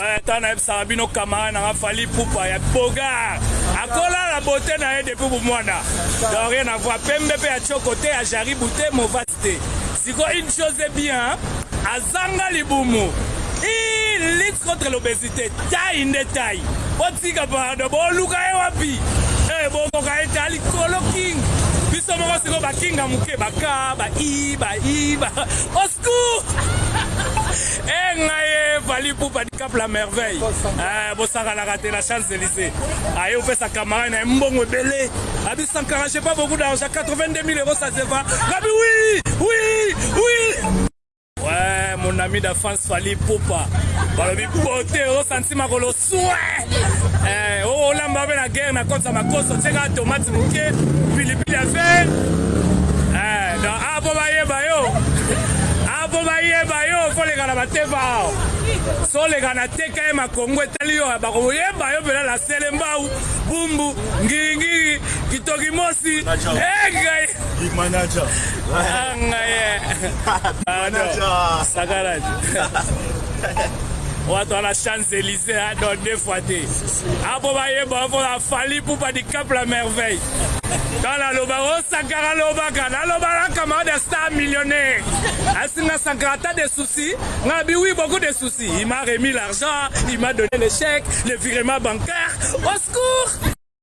Ouais, tant nayebisaka bino camarade nanga Fally Ipupa ya Bogart akola na beauté na ye depuis bomwana donc rien à voir pembe pe ya choko te ya jaribu te movati te siko une chose est bien azanga libumu il lutte contre l'obésité tai nde tai botika pardon boluka ye wapi eh bokoka ye ta likolo king biso moko siko bakinga moke baka ba i ba i ba au secours Ehh ngai ehh Fally Ipupa Dicap la merveille ehh bosakanaka te na Champs Elysees aye opesa camarade na ye mbongo ebele abi Sankara j'ai pas beaucoup d'argent 82000 euros ça se va ngabi oui oui oui ouais mon ami d'enfance Fally Ipupa balobi beauté osanti makolo Eh, oh, olamba pe na guerre na kotisa makoso tieka tomate moke pilipili ya fer eh, donc apo ah, bayeba yo apo ah, bayeba yo koleka na bateva awa soleka na teka ye makongo etali yo bakoyeba yo mpena na sele mbau bumbu ngingiri kitoki mosi engai eh, ngai sakalaji Watu wana Champs Elysees hein, donc deux fois te. Apo ba yemba apo la Fally Ipupa di Cap la merveille. Dans la loba o oh, Sankara loba ka na loba la camarade ya star millionnaire. Asinga Sankara t'as des soucis, nga bi oui beaucoup de soucis. Il m'a remis l'argent, il m'a donné le chèque, le virement bancaire. Au secours!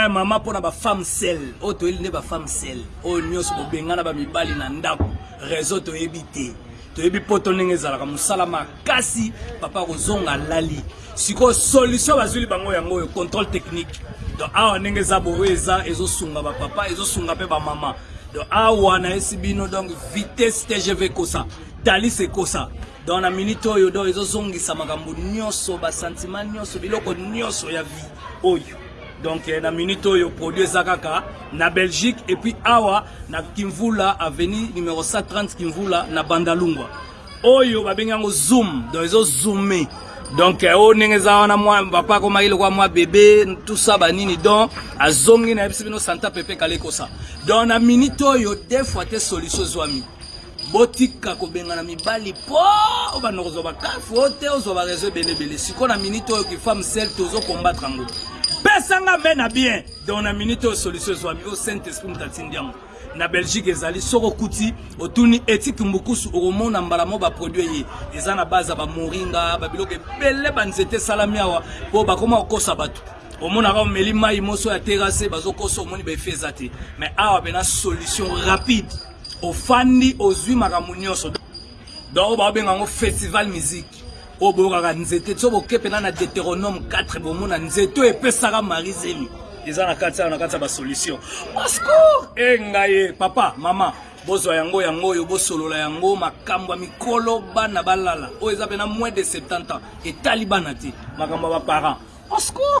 Eh, mama mpo na bafemme sel oyo toyeli nde bafemme sel oyo nyonso kobengana bamibali na ndako reseau toyebi te toyebi poto ndenge ezalaka mosala makasi papa kozonga lali sikoyo solution bazwili bango yango oyo contrôle technique donc awa ndenge eza boyo eza ezosunga bapapa ezosunga mpe bamama donc awa nayesi bino donc vitesse tgv ekosa talis ekosa Donc na minute oyo donc ezo zongisa makambo nyoso ba sentiment nyoso biloko nyoso ya vie oyo donc eh, na minute oyo produit eza kaka na belgique et puis awa na kimvula avenue numero 130 kimvula na bandalungwa oyo babengi yango zoom donc ezo zoome donc eh, oyo ndenge eza wana mwa papa akomaki lokola mwa bebe tusa banini donc azongi na yebisi bino santa pepe kala ekosa donc na minute oyo de fois te solution ezwami botika kobengana mibali po obanda kozwa bakafu oyo te ozwa barezo ebele ebele sikoyo na minute oyo kifam sel tozo kombatre yango pesanga me na bien donc na minute oyo solution ezwami oyo saint esprit moto atindi yango na belgique ezali soki okuti otuni etike mbukusu okomona mbala mo baproduit ye eza na base ya bamoringa babiloko ebele banzete esalami awa mpo bakoma kokosa bato omonaka omeli mai moso ya terase bazokosa omoni baefe eza te mais awa pena solution rapide ofandi ozwi makambo nyonso donc oyo baobenga yango festival musique oyo boyokaka nzete so boke mpena na deuteronome 4 bomona nzete oyo epesaka mari zemi eza na kati awa na kati ya basolution pasko e ngai papa mama bozwa yango yango oyo bosolola yango makambo ya mikolo bana balala oyo eza mpena moins de 70 ans etali bana te makambo ya baparent pasko